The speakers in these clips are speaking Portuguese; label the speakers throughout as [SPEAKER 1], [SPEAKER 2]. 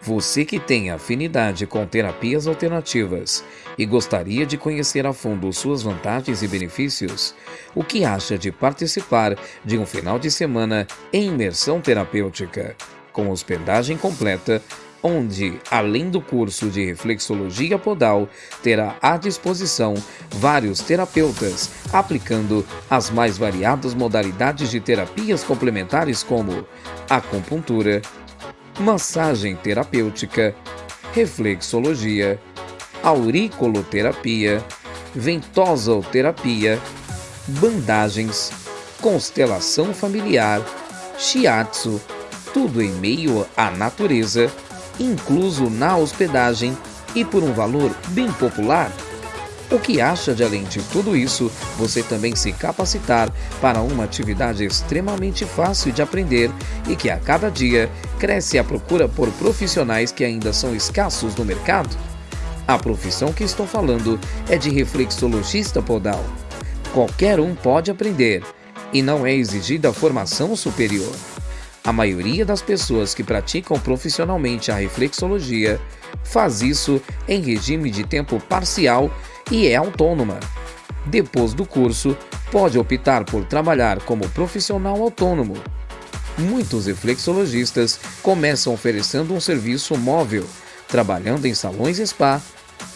[SPEAKER 1] Você que tem afinidade com terapias alternativas e gostaria de conhecer a fundo suas vantagens e benefícios, o que acha de participar de um final de semana em imersão terapêutica, com hospedagem completa, onde, além do curso de reflexologia podal, terá à disposição vários terapeutas aplicando as mais variadas modalidades de terapias complementares como acupuntura, massagem terapêutica, reflexologia, auricoloterapia, ventosoterapia, bandagens, constelação familiar, shiatsu, tudo em meio à natureza, incluso na hospedagem e por um valor bem popular. O que acha de além de tudo isso, você também se capacitar para uma atividade extremamente fácil de aprender e que a cada dia cresce a procura por profissionais que ainda são escassos no mercado? A profissão que estou falando é de reflexologista podal. Qualquer um pode aprender e não é exigida formação superior. A maioria das pessoas que praticam profissionalmente a reflexologia faz isso em regime de tempo parcial e é autônoma. Depois do curso, pode optar por trabalhar como profissional autônomo. Muitos reflexologistas começam oferecendo um serviço móvel, trabalhando em salões spa,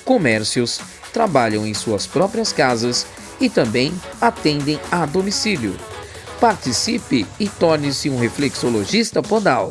[SPEAKER 1] comércios, trabalham em suas próprias casas e também atendem a domicílio. Participe e torne-se um reflexologista podal.